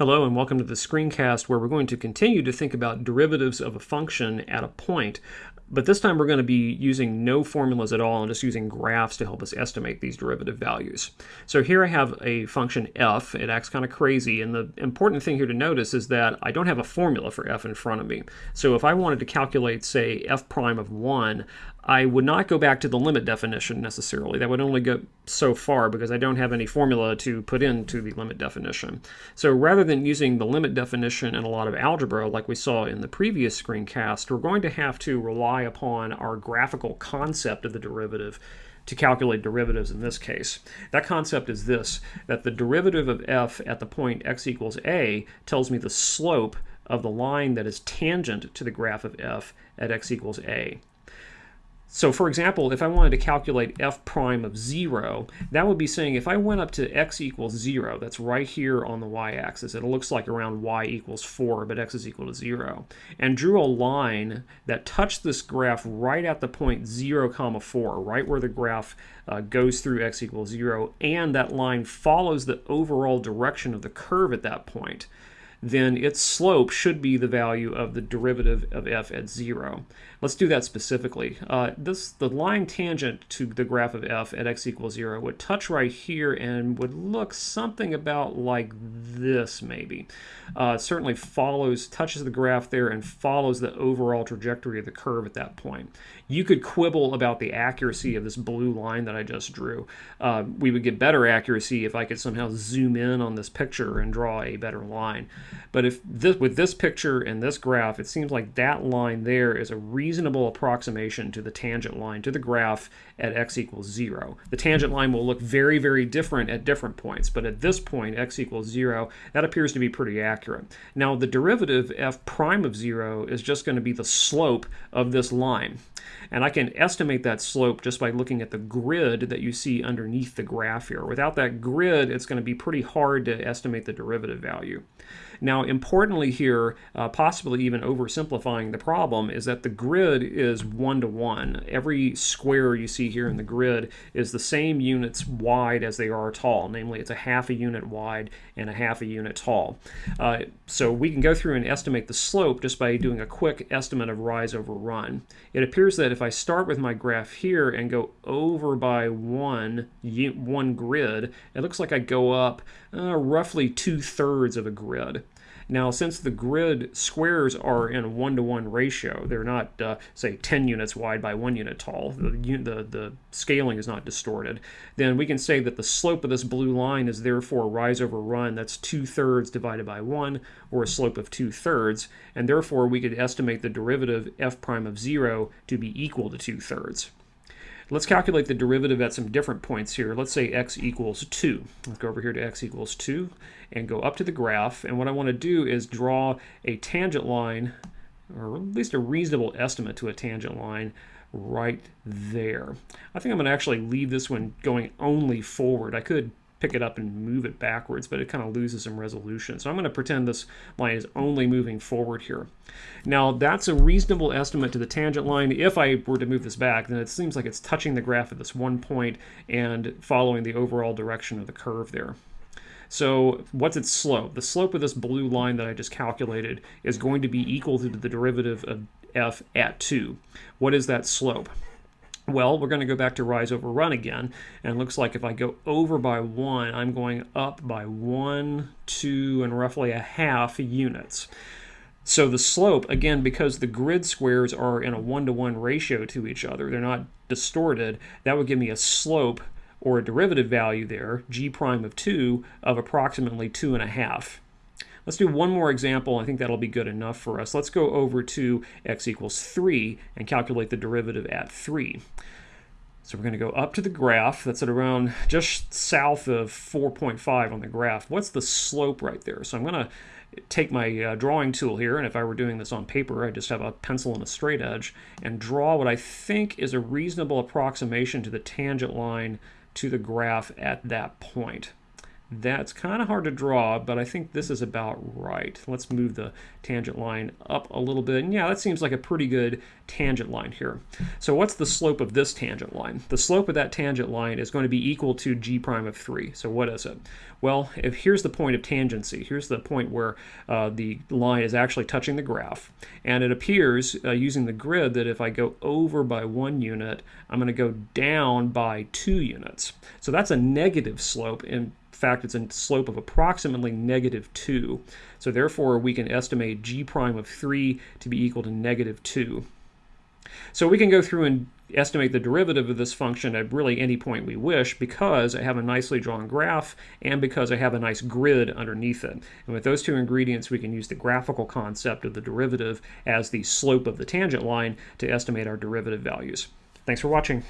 Hello and welcome to the screencast where we're going to continue to think about derivatives of a function at a point. But this time we're going to be using no formulas at all and just using graphs to help us estimate these derivative values. So here I have a function f. It acts kind of crazy. And the important thing here to notice is that I don't have a formula for f in front of me. So if I wanted to calculate, say, f prime of 1, I would not go back to the limit definition necessarily. That would only go so far because I don't have any formula to put into the limit definition. So rather than using the limit definition in a lot of algebra like we saw in the previous screencast, we're going to have to rely upon our graphical concept of the derivative to calculate derivatives in this case. That concept is this, that the derivative of f at the point x equals a tells me the slope of the line that is tangent to the graph of f at x equals a. So for example, if I wanted to calculate f prime of 0, that would be saying if I went up to x equals 0, that's right here on the y-axis, it looks like around y equals 4, but x is equal to 0, and drew a line that touched this graph right at the point 0 comma 4, right where the graph uh, goes through x equals 0, and that line follows the overall direction of the curve at that point, then its slope should be the value of the derivative of f at 0. Let's do that specifically. Uh, this The line tangent to the graph of f at x equals 0 would touch right here and would look something about like this maybe. Uh, certainly follows, touches the graph there and follows the overall trajectory of the curve at that point. You could quibble about the accuracy of this blue line that I just drew. Uh, we would get better accuracy if I could somehow zoom in on this picture and draw a better line. But if this, with this picture and this graph, it seems like that line there is a reasonable approximation to the tangent line to the graph at x equals 0. The tangent line will look very, very different at different points, but at this point, x equals 0, that appears to be pretty accurate. Now, the derivative f prime of 0 is just going to be the slope of this line. And I can estimate that slope just by looking at the grid that you see underneath the graph here. Without that grid, it's going to be pretty hard to estimate the derivative value. Now, importantly here, uh, possibly even oversimplifying the problem, is that the grid is one-to-one. -one. Every square you see here in the grid is the same units wide as they are tall. Namely, it's a half a unit wide and a half a unit tall. Uh, so we can go through and estimate the slope just by doing a quick estimate of rise over run. It appears that if I start with my graph here and go over by one, one grid, it looks like I go up uh, roughly two-thirds of a grid. Now, since the grid squares are in a one-to-one -one ratio, they're not, uh, say, 10 units wide by 1 unit tall, the, the, the scaling is not distorted, then we can say that the slope of this blue line is therefore rise over run, that's 2 thirds divided by 1, or a slope of 2 thirds, and therefore we could estimate the derivative f prime of 0 to be equal to 2 thirds. Let's calculate the derivative at some different points here. Let's say x equals 2. Let's go over here to x equals 2 and go up to the graph. And what I want to do is draw a tangent line, or at least a reasonable estimate to a tangent line right there. I think I'm going to actually leave this one going only forward. I could pick it up and move it backwards, but it kind of loses some resolution. So I'm going to pretend this line is only moving forward here. Now that's a reasonable estimate to the tangent line. If I were to move this back, then it seems like it's touching the graph at this one point and following the overall direction of the curve there. So what's its slope? The slope of this blue line that I just calculated is going to be equal to the derivative of f at 2. What is that slope? Well, we're going to go back to rise over run again, and it looks like if I go over by 1, I'm going up by 1, 2, and roughly a half units. So the slope, again, because the grid squares are in a one-to-one -one ratio to each other, they're not distorted, that would give me a slope or a derivative value there, g prime of 2, of approximately 2.5. Let's do one more example. I think that'll be good enough for us. Let's go over to x equals 3 and calculate the derivative at 3. So we're going to go up to the graph. That's at around just south of 4.5 on the graph. What's the slope right there? So I'm going to take my uh, drawing tool here, and if I were doing this on paper, I'd just have a pencil and a straight edge, and draw what I think is a reasonable approximation to the tangent line to the graph at that point. That's kind of hard to draw, but I think this is about right. Let's move the tangent line up a little bit. And yeah, that seems like a pretty good tangent line here. So what's the slope of this tangent line? The slope of that tangent line is going to be equal to g prime of 3. So what is it? Well, if here's the point of tangency. Here's the point where uh, the line is actually touching the graph. And it appears, uh, using the grid, that if I go over by one unit, I'm going to go down by two units. So that's a negative slope. In fact, it's a slope of approximately negative 2. So therefore, we can estimate g prime of 3 to be equal to negative 2. So we can go through and estimate the derivative of this function at really any point we wish because I have a nicely drawn graph and because I have a nice grid underneath it. And with those two ingredients, we can use the graphical concept of the derivative as the slope of the tangent line to estimate our derivative values. Thanks for watching.